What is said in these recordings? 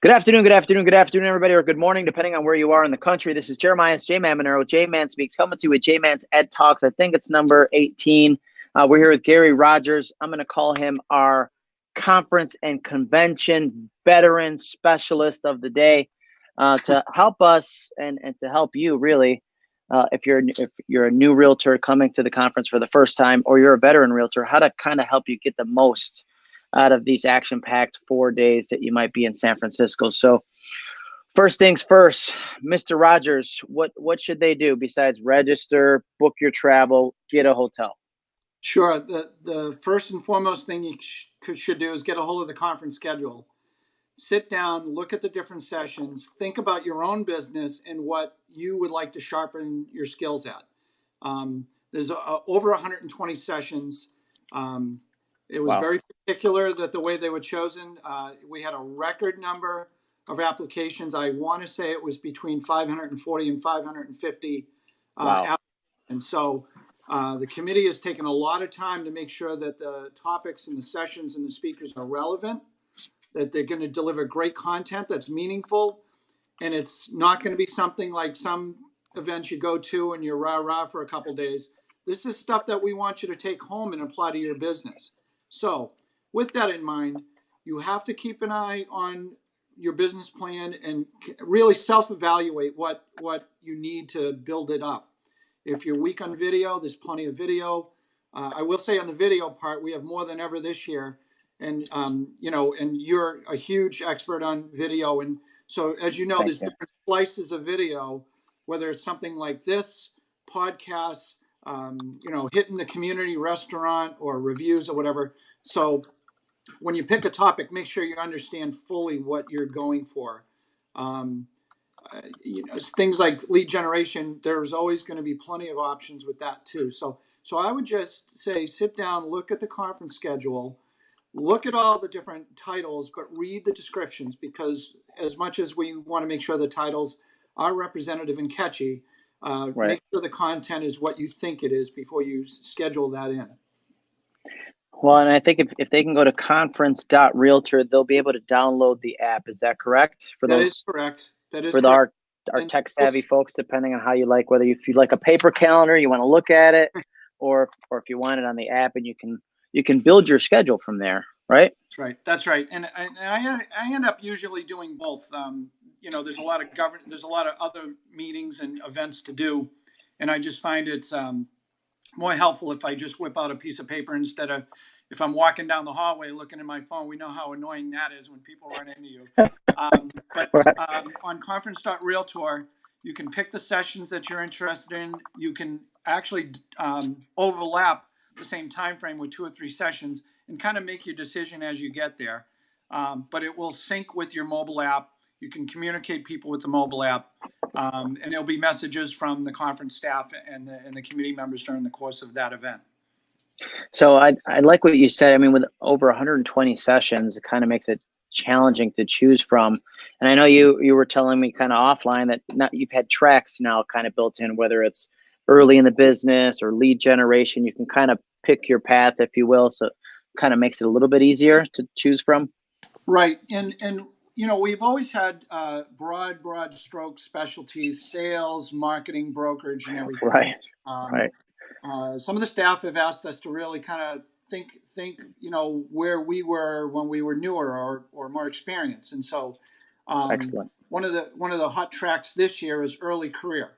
Good afternoon, good afternoon, good afternoon, everybody, or good morning, depending on where you are in the country. This is Jeremiah's J Man Monero. J Man Speaks coming to you with J Man's Ed Talks. I think it's number 18. Uh, we're here with Gary Rogers. I'm going to call him our conference and convention veteran specialist of the day uh, to help us and, and to help you really. Uh, if you're if you're a new realtor coming to the conference for the first time, or you're a veteran realtor, how to kind of help you get the most out of these action packed four days that you might be in San Francisco. So, first things first, Mr. Rogers, what, what should they do besides register, book your travel, get a hotel? Sure. The, the first and foremost thing you sh- should do is get a hold of the conference schedule. Sit down, look at the different sessions, think about your own business and what you would like to sharpen your skills at. Um, there's uh, over 120 sessions. Um, it was wow. very particular that the way they were chosen. Uh, we had a record number of applications. I want to say it was between 540 and 550 uh, wow. And so uh, the committee has taken a lot of time to make sure that the topics and the sessions and the speakers are relevant, that they're going to deliver great content that's meaningful, and it's not going to be something like some events you go to and you're rah rah for a couple days. This is stuff that we want you to take home and apply to your business. So, with that in mind, you have to keep an eye on your business plan and really self-evaluate what what you need to build it up. If you're weak on video, there's plenty of video. Uh, I will say on the video part, we have more than ever this year, and um, you know, and you're a huge expert on video, and so as you know, Thank there's you. different slices of video, whether it's something like this podcast, um, you know, hitting the community restaurant or reviews or whatever. So when you pick a topic, make sure you understand fully what you're going for. Um, uh, you know, things like lead generation, there's always going to be plenty of options with that too. So, so I would just say, sit down, look at the conference schedule, look at all the different titles, but read the descriptions because as much as we want to make sure the titles are representative and catchy, uh, right. Make sure the content is what you think it is before you schedule that in. Well, and I think if, if they can go to conference.realtor, they'll be able to download the app. Is that correct? For that those, is correct. That is for correct. our our tech savvy folks, depending on how you like, whether you, if you like a paper calendar, you want to look at it, or or if you want it on the app, and you can you can build your schedule from there, right? That's right. That's right. And, and I I end up usually doing both. Um, you know, there's a lot of government, there's a lot of other meetings and events to do. And I just find it's um, more helpful if I just whip out a piece of paper instead of if I'm walking down the hallway looking at my phone. We know how annoying that is when people run into you. Um, but um, on conference.realtor, you can pick the sessions that you're interested in. You can actually um, overlap the same time frame with two or three sessions and kind of make your decision as you get there. Um, but it will sync with your mobile app you can communicate people with the mobile app, um, and there'll be messages from the conference staff and the, and the committee members during the course of that event. So I, I like what you said. I mean, with over 120 sessions, it kind of makes it challenging to choose from. And I know you you were telling me kind of offline that not, you've had tracks now kind of built in, whether it's early in the business or lead generation. You can kind of pick your path, if you will. So kind of makes it a little bit easier to choose from. Right, and and you know, we've always had uh, broad, broad stroke specialties, sales, marketing, brokerage, and everything. Right. Um, right. Uh, some of the staff have asked us to really kind of think, think, you know, where we were when we were newer or, or more experienced. And so, um, excellent. One of the one of the hot tracks this year is early career,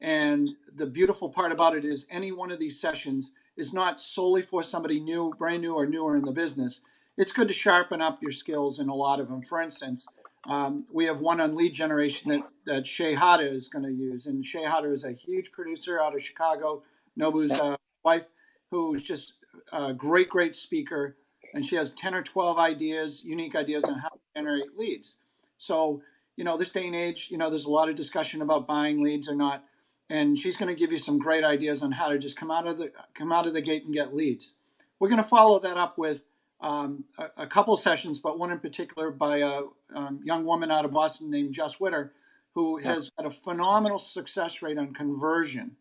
and the beautiful part about it is any one of these sessions is not solely for somebody new, brand new, or newer in the business it's good to sharpen up your skills in a lot of them. For instance, um, we have one on lead generation that, that Shay Hata is going to use. And Shay Hata is a huge producer out of Chicago, Nobu's uh, wife, who's just a great, great speaker. And she has 10 or 12 ideas, unique ideas on how to generate leads. So, you know, this day and age, you know, there's a lot of discussion about buying leads or not. And she's going to give you some great ideas on how to just come out of the come out of the gate and get leads. We're going to follow that up with um, a, a, couple sessions, but one in particular by a um, young woman out of Boston named Jess Witter, who yeah. has had a phenomenal success rate on conversion.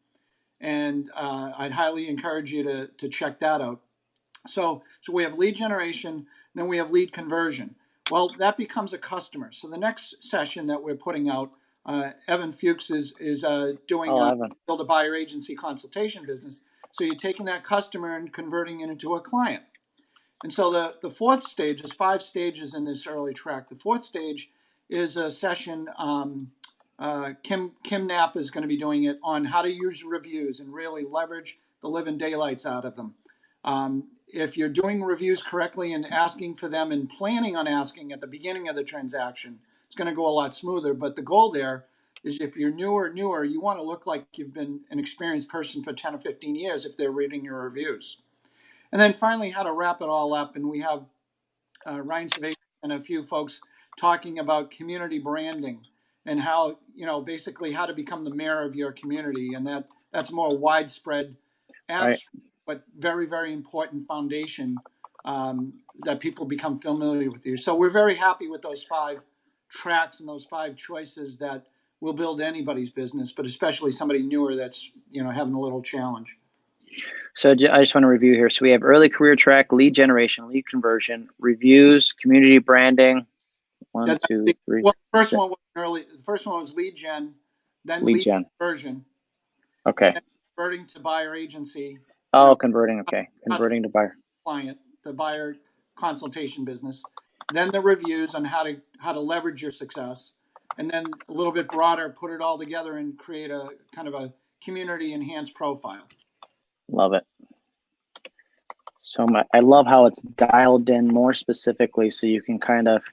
And uh, I'd highly encourage you to, to check that out. So, so we have lead generation, then we have lead conversion. Well, that becomes a customer. So the next session that we're putting out, uh, Evan Fuchs is is uh, doing Oh, Evan. build a buyer agency consultation business. So you're taking that customer and converting it into a client. And so the, the fourth stage is five stages in this early track. The fourth stage is a session. Um, uh, Kim Kim Knapp is going to be doing it on how to use reviews and really leverage the living daylights out of them. Um, if you're doing reviews correctly and asking for them and planning on asking at the beginning of the transaction, it's going to go a lot smoother. But the goal there is if you're newer, newer, you want to look like you've been an experienced person for 10 or 15 years if they're reading your reviews. And then finally, how to wrap it all up. And we have uh, Ryan Savage and a few folks talking about community branding and how, you know, basically how to become the mayor of your community. And that that's more widespread, abstract, but very, very important foundation um, that people become familiar with you. So we're very happy with those five tracks and those five choices that will build anybody's business, but especially somebody newer that's, you know, having a little challenge. So I just want to review here. So we have early career track, lead generation, lead conversion, reviews, community branding. One, That's two, the- three. Well, the first one was early, the first one was lead gen, then Lead lead gen. conversion, Okay. converting to buyer agency Oh, converting. Okay. Converting to buyer. client, the buyer consultation business, then the reviews on how to, how to leverage your success. And then a little bit broader, put it all together and create a kind of a community enhanced profile. Love it. So much. I love how it's dialed in more specifically so you can kind of,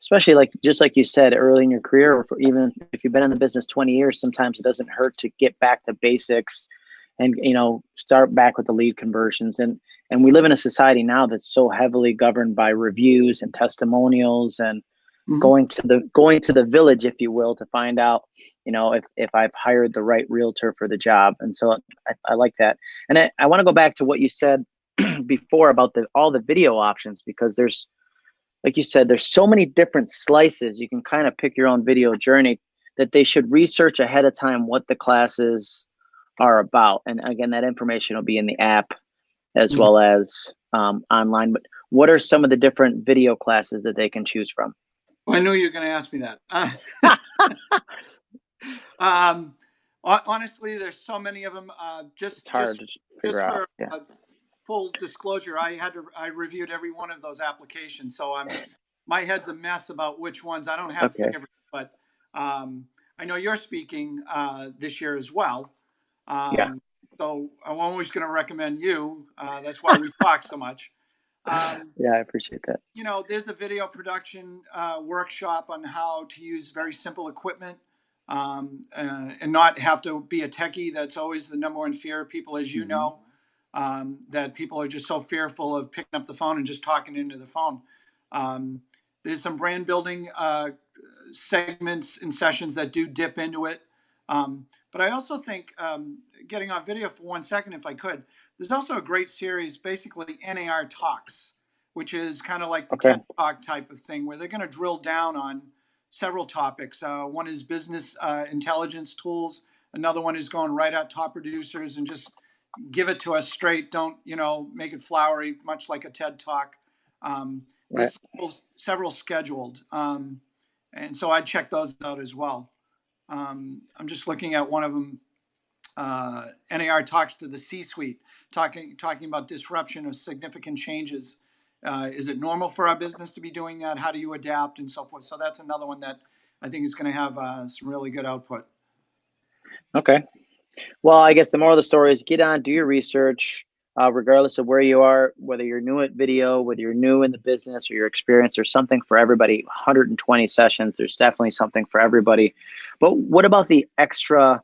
especially like, just like you said, early in your career, or even if you've been in the business 20 years, sometimes it doesn't hurt to get back to basics and, you know, start back with the lead conversions. And, and we live in a society now that's so heavily governed by reviews and testimonials and Mhm. going to the going to the village if you will to find out you know if if i've hired the right realtor for the job. And so i, I like that. And i, I want to go back to what you said before about the all the video options because there's like you said there's so many different slices. You can kind of pick your own video journey that they should research ahead of time what the classes are about. And again that information will be in the app as Mhm. well as um, online. But what are some of the different video classes that they can choose from Well, I knew you were going to ask me that. Uh, um, honestly, there's so many of them. Uh, just it's hard just, to figure just out for yeah uh, full disclosure, I had to I reviewed every one of those applications, so I'm my head's a mess about which ones I don't have Okay. favorites, but um, I know you're speaking uh, this year as well. Um, Yeah. So I'm always going to recommend you. Uh, that's why we talk so much. Um, yeah i appreciate that you know, there's a video production uh, workshop on how to use very simple equipment um, uh, and not have to be a techie. That's always the number one fear of people, as you Mhm. know, um, that people are just so fearful of picking up the phone and just talking into the phone. Um, there's some brand building uh, segments and sessions that do dip into it. Um, but I also think, um, getting off video for one second, if I could, there's also a great series, basically NAR Talks, which is kind of like the Okay. TED Talk type of thing, where they're going to drill down on several topics. Uh, one is business uh, intelligence tools. Another one is going right at top producers and just give it to us straight. Don't you know make it flowery, much like a TED Talk. Um, there's several, several scheduled, um, and so I check those out as well. Um, I'm just looking at one of them. Uh, NAR talks to the C-suite, talking talking about disruption of significant changes. Uh, is it normal for our business to be doing that? How do you adapt and so forth? So that's another one that I think is going to have uh, some really good output. Okay. Well, I guess the moral of the story is get on, do your research, uh, regardless of where you are, whether you're new at video, whether you're new in the business or your experience, there's something for everybody. 120 sessions, there's definitely something for everybody. But what about the extra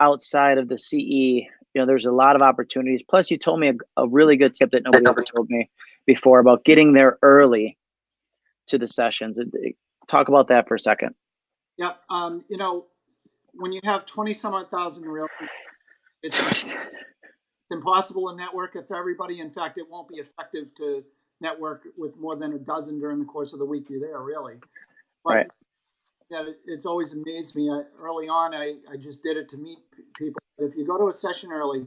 outside of the CE? You know, there's a lot of opportunities. Plus, you told me a, a really good tip that nobody ever told me before about getting there early to the sessions. Talk about that for a second. Yep. Um, you know, when you have 20 some odd thousand real it's, it's impossible to network with everybody. In fact, it won't be effective to network with more than a dozen during the course of the week you're there, really. But, Right. Yeah, it's always amazed me. I, early on, I, I just did it to meet p- people. If you go to a session early,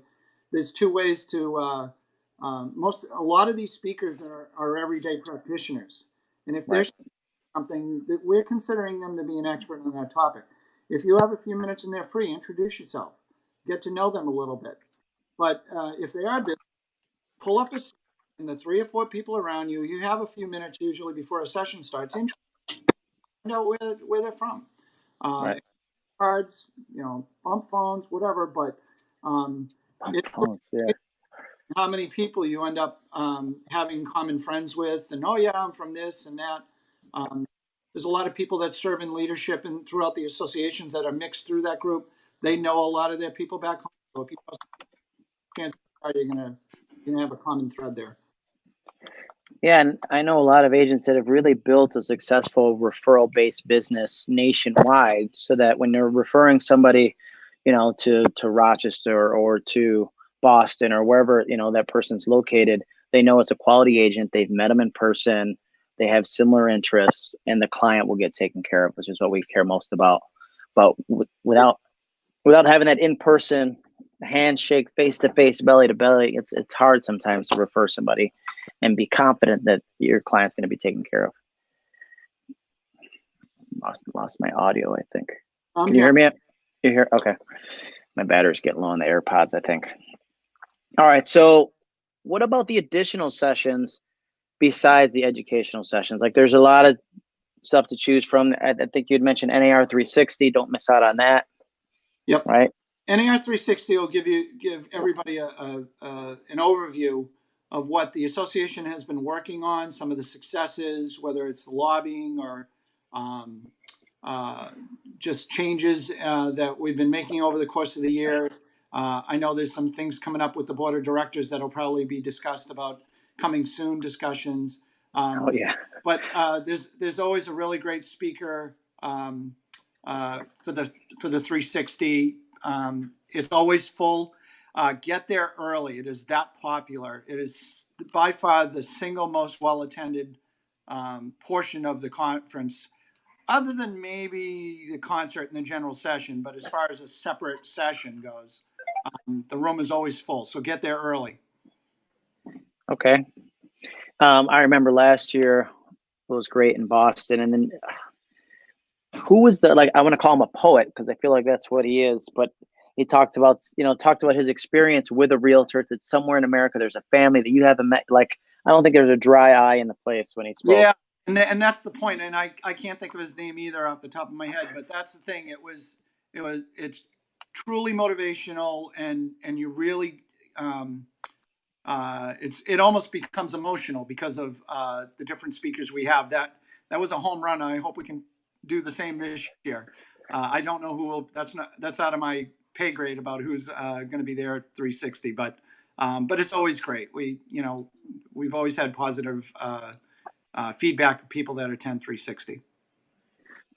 there's two ways to. Uh, um, most a lot of these speakers are, are everyday practitioners, and if Right. they're something that we're considering them to be an expert on that topic. If you have a few minutes and they're free, introduce yourself, get to know them a little bit. But uh, if they are busy, pull up a and the three or four people around you. You have a few minutes usually before a session starts. Find out where where they're from. Uh, Right. Cards, you know, bump phones, whatever. But um, it, Phones, yeah. how many people you end up um, having common friends with, and oh yeah, I'm from this and that. Um, there's a lot of people that serve in leadership and throughout the associations that are mixed through that group. They know a lot of their people back home. So if you know, you're gonna you're gonna have a common thread there. Yeah, and I know a lot of agents that have really built a successful referral based business nationwide so that when they're referring somebody, you know, to to Rochester or to Boston or wherever, you know, that person's located, they know it's a quality agent, they've met them in person, they have similar interests and the client will get taken care of, which is what we care most about. But without without having that in person handshake, face to face, belly to belly, it's it's hard sometimes to refer somebody and be confident that your client's going to be taken care of. Lost lost my audio, I think. Um, Can you hear me? You hear? Okay. My battery's getting low on the AirPods, I think. All right. So, what about the additional sessions besides the educational sessions? Like, there's a lot of stuff to choose from. I, I think you'd mentioned NAR 360. Don't miss out on that. Yep. Right. NAR 360 will give you give everybody a, a, a an overview of what the association has been working on, some of the successes, whether it's lobbying or um, uh, just changes uh, that we've been making over the course of the year. Uh, I know there's some things coming up with the board of directors that'll probably be discussed about coming soon discussions. Um, Oh yeah. but uh, there's there's always a really great speaker um, uh, for the for the 360. Um, it's always full. Uh, get there early. It is that popular. It is by far the single most well attended um, portion of the conference, other than maybe the concert and the general session. But as far as a separate session goes, um, the room is always full. So get there early. Okay. Um, I remember last year it was great in Boston, and then who was the like? I want to call him a poet because I feel like that's what he is. But he talked about you know talked about his experience with a realtor that somewhere in America there's a family that you haven't met. Like I don't think there's a dry eye in the place when he spoke. Yeah, and th- and that's the point. And I I can't think of his name either off the top of my head, but that's the thing. It was it was it's truly motivational, and and you really um, uh, it's it almost becomes emotional because of uh, the different speakers we have. That that was a home run. I hope we can do the same this year. Uh, I don't know who will. That's not that's out of my pay grade about who's uh, going to be there at 360, but. Um, but it's always great. We, you know, we've always had positive uh, uh, feedback of people that attend 360.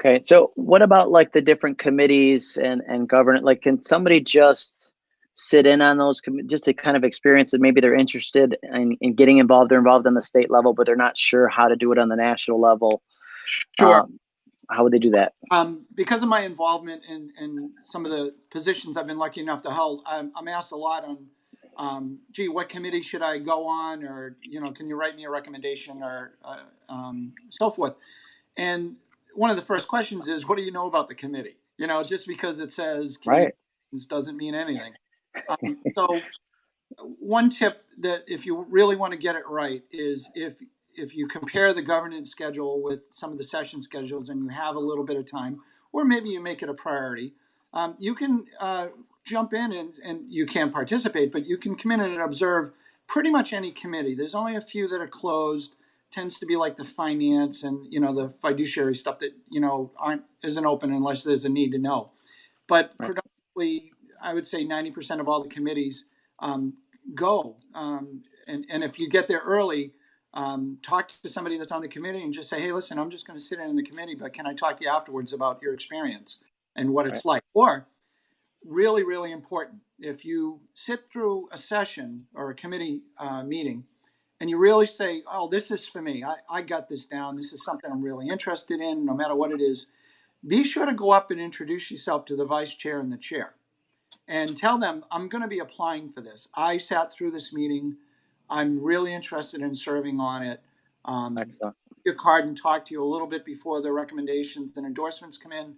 Okay, so what about like the different committees and and governance? Like, can somebody just sit in on those just to kind of experience that maybe they're interested in, in getting involved? They're involved on the state level, but they're not sure how to do it on the national level. Sure. Um, how would they do that? Um, because of my involvement in, in some of the positions I've been lucky enough to hold, I'm, I'm asked a lot on, um, gee, what committee should I go on? Or, you know, can you write me a recommendation or uh, um, so forth? And one of the first questions is, what do you know about the committee? You know, just because it says Right. doesn't mean anything. Um, so one tip that if you really want to get it right is if if you compare the governance schedule with some of the session schedules and you have a little bit of time, or maybe you make it a priority, um, you can uh, jump in and, and you can participate, but you can come in and observe pretty much any committee. There's only a few that are closed. Tends to be like the finance and you know the fiduciary stuff that you know aren't isn't open unless there's a need to know. But Right. predominantly, I would say 90% of all the committees um, go. Um, and, and if you get there early, um, talk to somebody that's on the committee and just say, hey, listen, I'm just going to sit in the committee, but can I talk to you afterwards about your experience and what it's like? Or, really, really important, if you sit through a session or a committee uh, meeting and you really say, oh, this is for me, I, I got this down, this is something I'm really interested in, no matter what it is, be sure to go up and introduce yourself to the vice chair and the chair and tell them I'm going to be applying for this. I sat through this meeting. I'm really interested in serving on it. Um, Excellent. your card and talk to you a little bit before the recommendations and endorsements come in.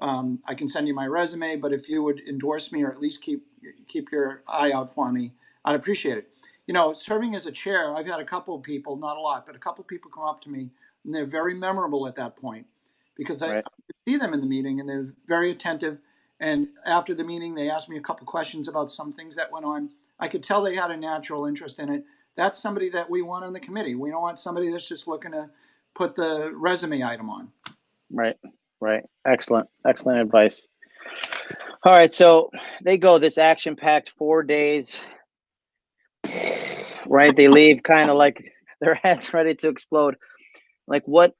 Um, I can send you my resume, but if you would endorse me or at least keep keep your eye out for me, I'd appreciate it. You know, serving as a chair, I've had a couple of people, not a lot, but a couple of people come up to me and they're very memorable at that point because I, Right. I see them in the meeting and they're very attentive. And after the meeting, they asked me a couple questions about some things that went on. I could tell they had a natural interest in it. That's somebody that we want on the committee. We don't want somebody that's just looking to put the resume item on. Right, right. Excellent, excellent advice. All right, so they go this action packed four days. Right, they leave kind of like their heads ready to explode. Like what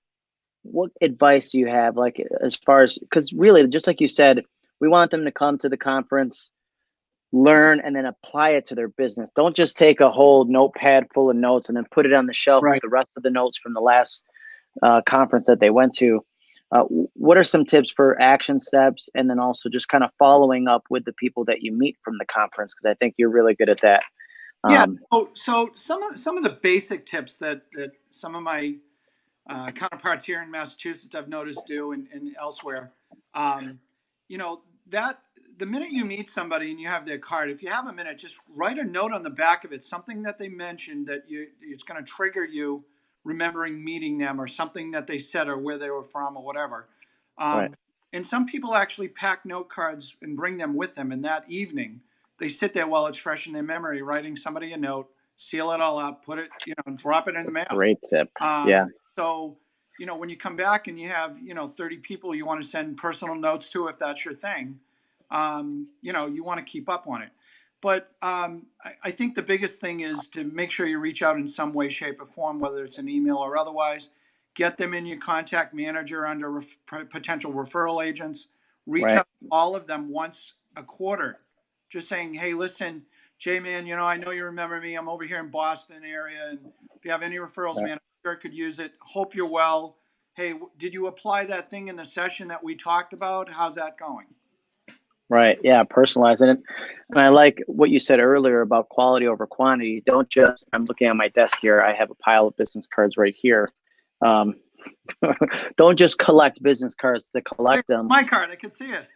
what advice do you have like as far as because really just like you said, we want them to come to the conference, learn and then apply it to their business. Don't just take a whole notepad full of notes and then put it on the shelf Right. with the rest of the notes from the last uh, conference that they went to. Uh, what are some tips for action steps and then also just kind of following up with the people that you meet from the conference because i think you're really good at that Yeah. um, So, so some of some of the basic tips that that some of my uh, counterparts here in Massachusetts I've noticed do and, and elsewhere. Um, you know that the minute you meet somebody and you have their card, if you have a minute, just write a note on the back of it, something that they mentioned that you it's going to trigger you remembering meeting them or something that they said or where they were from or whatever. Um, Right. And some people actually pack note cards and bring them with them, and that evening they sit there while it's fresh in their memory, writing somebody a note, seal it all up, put it, you know, drop it in the mail. great tip Um, Yeah. So, you know, when you come back and you have, you know, 30 people you want to send personal notes to, if that's your thing, um, you know, you want to keep up on it. But um, I, I think the biggest thing is to make sure you reach out in some way, shape, or form, whether it's an email or otherwise. Get them in your contact manager under ref- potential referral agents. Reach Right. out to all of them once a quarter, just saying, "Hey, listen, J man, you know, I know you remember me. I'm over here in Boston area, and if you have any referrals, Right. man, I sure could use it. Hope you're well. Hey, w- did you apply that thing in the session that we talked about? How's that going? Right yeah personalizing it and i like what you said earlier about quality over quantity don't just i'm looking at my desk here i have a pile of business cards right here um, don't just collect business cards to collect them My card, I can see it.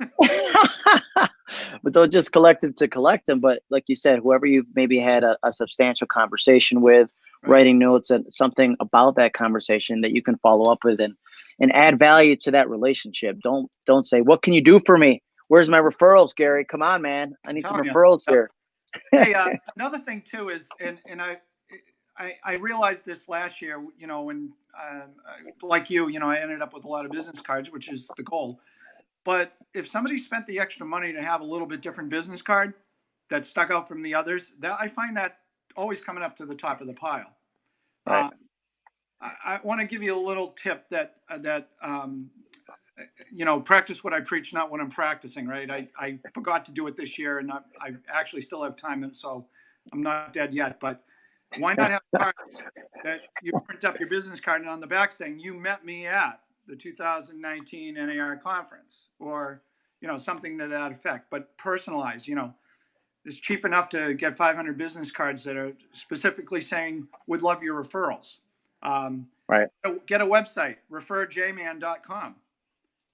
but don't just collect them to collect them. But like you said, whoever you've maybe had a, a substantial conversation with, Right. writing notes and something about that conversation that you can follow up with and and add value to that relationship. Don't don't say, "What can you do for me? Where's my referrals, Gary? Come on, man, I need some referrals Yep. here." hey, uh, another thing too is, and and I, I, I realized this last year. You know, when um, like you, you know, I ended up with a lot of business cards, which is the goal. But if somebody spent the extra money to have a little bit different business card that stuck out from the others, that I find that always coming up to the top of the pile. Right. Uh, I, I want to give you a little tip that uh, that um, you know practice what I preach, not what I'm practicing. Right? I, I forgot to do it this year, and I, I actually still have time, and so I'm not dead yet. But why not have a card that you print up your business card and on the back saying you met me at the 2019 NAR conference, or you know something to that effect, but personalized. You know, it's cheap enough to get 500 business cards that are specifically saying would love your referrals. Um, Right. Get a website, referjman.com,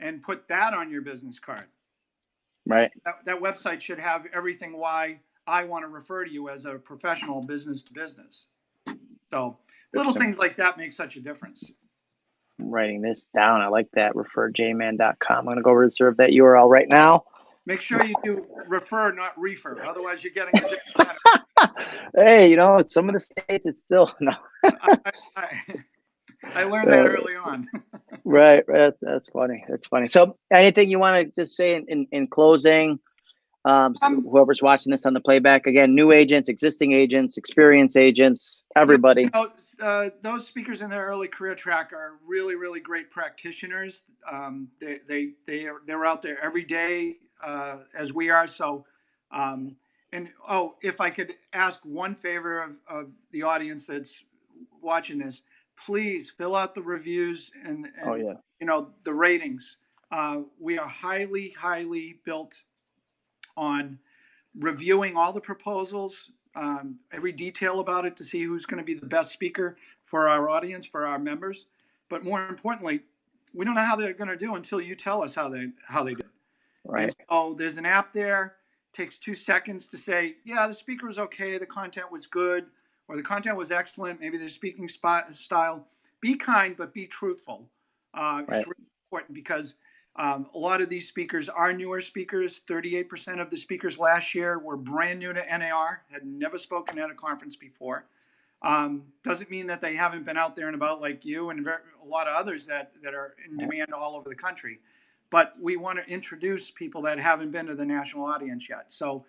and put that on your business card. Right. That, that website should have everything why I want to refer to you as a professional business to business. So little things like that make such a difference. I'm writing this down. I like that. Referjman.com. I'm gonna go reserve that URL right now. Make sure you do refer, not refer. Otherwise, you're getting a different hey, you know, in some of the states, it's still no. I, I, I learned that early on. Right, right. That's that's funny. That's funny. So, anything you want to just say in, in, in closing? Um, so Um, whoever's watching this on the playback again, new agents, existing agents, experienced agents, everybody. You know, uh, those speakers in their early career track are really, really great practitioners. Um, they, they, they are, they're out there every day, uh, as we are. So, um, and oh, if I could ask one favor of, of the audience that's watching this, please fill out the reviews and, and Oh yeah, you know the ratings uh, we are highly highly built on reviewing all the proposals um, every detail about it to see who's going to be the best speaker for our audience for our members but more importantly, we don't know how they're going to do until you tell us how they how they did. Right. And so there's an app there. Takes two seconds to say, yeah, the speaker was okay, the content was good, or the content was excellent. Maybe their speaking spot, style. Be kind, but be truthful. Uh, Right. It's really important because um, a lot of these speakers are newer speakers. 38% of the speakers last year were brand new to NAR, had never spoken at a conference before. Um, doesn't mean that they haven't been out there and about like you and a lot of others that, that are in demand all over the country. But we want to introduce people that haven't been to the national audience yet. So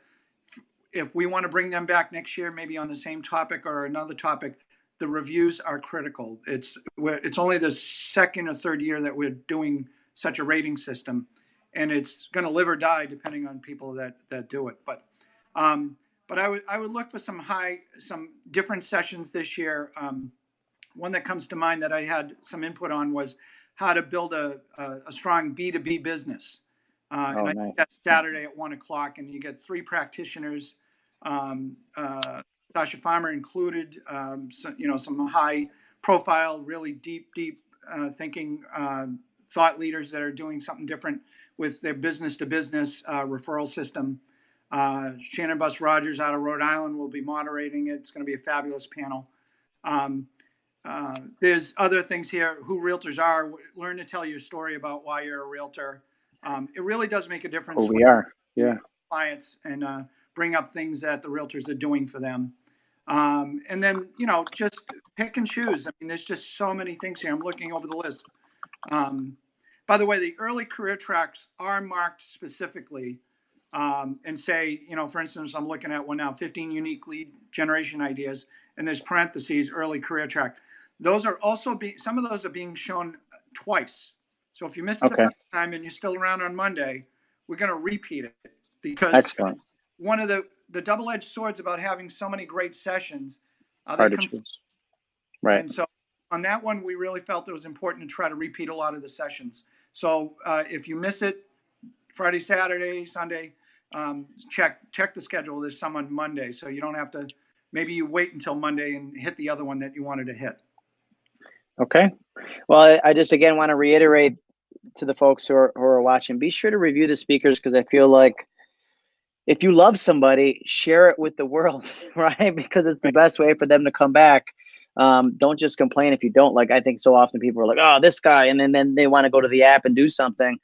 if we want to bring them back next year, maybe on the same topic or another topic, the reviews are critical. It's it's only the second or third year that we're doing such a rating system, and it's going to live or die depending on people that that do it. But um, but I would I would look for some high some different sessions this year. Um, one that comes to mind that I had some input on was how to build a a, a strong B two B business. Uh, Oh, and I nice. think that's Saturday at one o'clock, and you get three practitioners. Um, uh, Sasha Farmer included, um, so, you know, some high profile, really deep, deep uh, thinking um, thought leaders that are doing something different with their business to business uh, referral system. Uh, Shannon Bus Rogers out of Rhode Island will be moderating it. It's going to be a fabulous panel. Um, uh, there's other things here who realtors are. Learn to tell your story about why you're a realtor. Um, it really does make a difference Who we are. Yeah. clients and uh, bring up things that the realtors are doing for them. Um, and then, you know, just pick and choose. I mean, there's just so many things here. I'm looking over the list. Um, by the way, the early career tracks are marked specifically um, and say, you know, for instance, I'm looking at one now 15 unique lead generation ideas, and there's parentheses early career track. Those are also being, some of those are being shown twice. So if you missed it Okay. the first time and you're still around on Monday, we're going to repeat it because Excellent. One of the the double-edged swords about having so many great sessions uh, Hard to choose. Right. and so on that one we really felt it was important to try to repeat a lot of the sessions so uh, if you miss it friday saturday sunday um, check check the schedule there's some on monday so you don't have to maybe you wait until monday and hit the other one that you wanted to hit Okay. Well, I, I just again want to reiterate to the folks who are who are watching, be sure to review the speakers because I feel like if you love somebody, share it with the world, right? Because it's the best way for them to come back. Um, don't just complain if you don't. Like I think so often people are like, "Oh, this guy," and then then they want to go to the app and do something,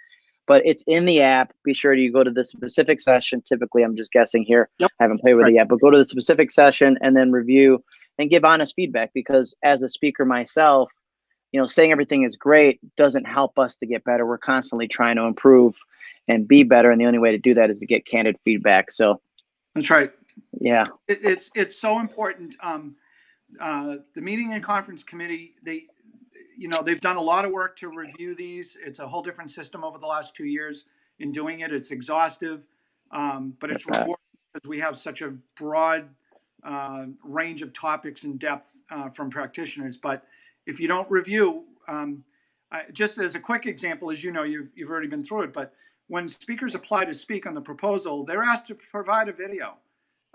but it's in the app. Be sure you go to the specific session. Typically, I'm just guessing here. Yep. I haven't played with Right. it yet, but go to the specific session and then review and give honest feedback. Because as a speaker myself, you know, saying everything is great doesn't help us to get better. We're constantly trying to improve and be better, and the only way to do that is to get candid feedback. So, that's right yeah, it, it's it's so important. Um, uh, the meeting and conference committee, they, you know, they've done a lot of work to review these. It's a whole different system over the last two years in doing it. It's exhaustive, um, but it's rewarding because we have such a broad uh, range of topics and depth uh, from practitioners. But if you don't review, um, I, just as a quick example, as you know, you've you've already been through it, but when speakers apply to speak on the proposal, they're asked to provide a video.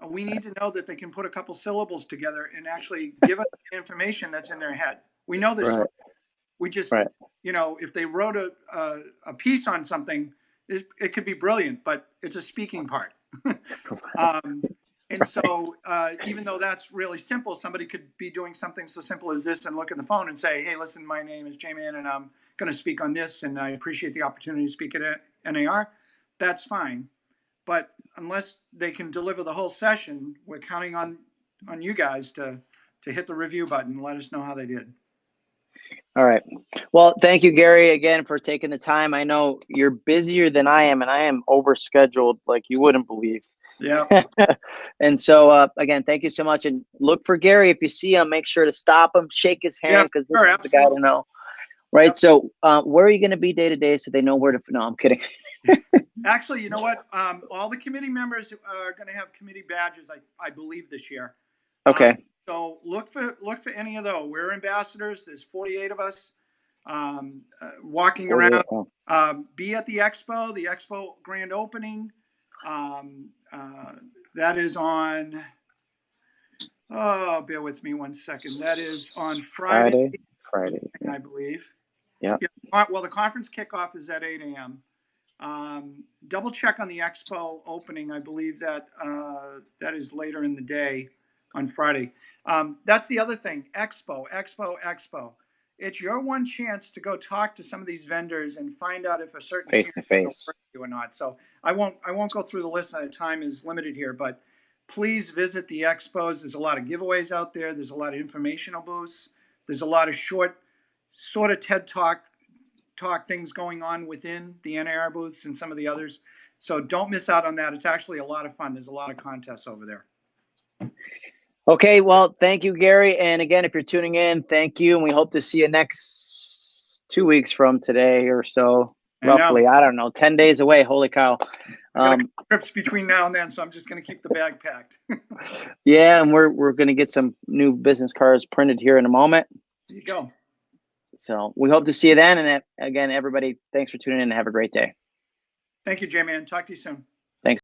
We need to know that they can put a couple syllables together and actually give us the information that's in their head. We know this. Right. We just, Right. you know, if they wrote a, a, a piece on something, it, it could be brilliant, but it's a speaking part. um, and so, uh, even though that's really simple, somebody could be doing something so simple as this and look at the phone and say, "Hey, listen, my name is J-Man, and I'm going to speak on this, and I appreciate the opportunity to speak at NAR." That's fine, but unless they can deliver the whole session, we're counting on on you guys to to hit the review button and let us know how they did. All right. Well, thank you, Gary, again for taking the time. I know you're busier than I am, and I am overscheduled like you wouldn't believe. Yeah, and so, uh, again, thank you so much. And look for Gary if you see him. Make sure to stop him, shake his hand because sure, this is the guy to know. Right. Yep. So, uh, where are you going to be day to day so they know where to? No, I'm kidding. actually, you know what? Um, all the committee members are going to have committee badges, I, I believe, this year. Okay. So look for look for any of those. We're ambassadors. There's 48 of us um, uh, walking around. Um, be at the expo, the expo grand opening. Um, uh, that is on. Oh, bear with me one second. That is on Friday, Friday. Friday. I believe. Yeah. uh, Well, the conference kickoff is at eight AM. Um, double check on the expo opening. I believe that, uh, that is later in the day on Friday. Um, that's the other thing. Expo, expo, expo. It's your one chance to go talk to some of these vendors and find out if a certain Face to face. you or not. So I won't, I won't go through the list. Time is limited here, but please visit the expos. There's a lot of giveaways out there. There's a lot of informational booths. There's a lot of short, sort of TED Talk talk things going on within the NAR booths and some of the others. So don't miss out on that. It's actually a lot of fun. There's a lot of contests over there. Okay, well, thank you, Gary. And again, if you're tuning in, thank you. And we hope to see you next two weeks from today or so, roughly. I don't know, 10 days away. Holy cow. Um, trips between now and then, so I'm just going to keep the bag packed. yeah, and we're, we're going to get some new business cards printed here in a moment. there you go. So we hope to see you then. And uh, again, everybody, thanks for tuning in and have a great day. Thank you, J-Man. Talk to you soon.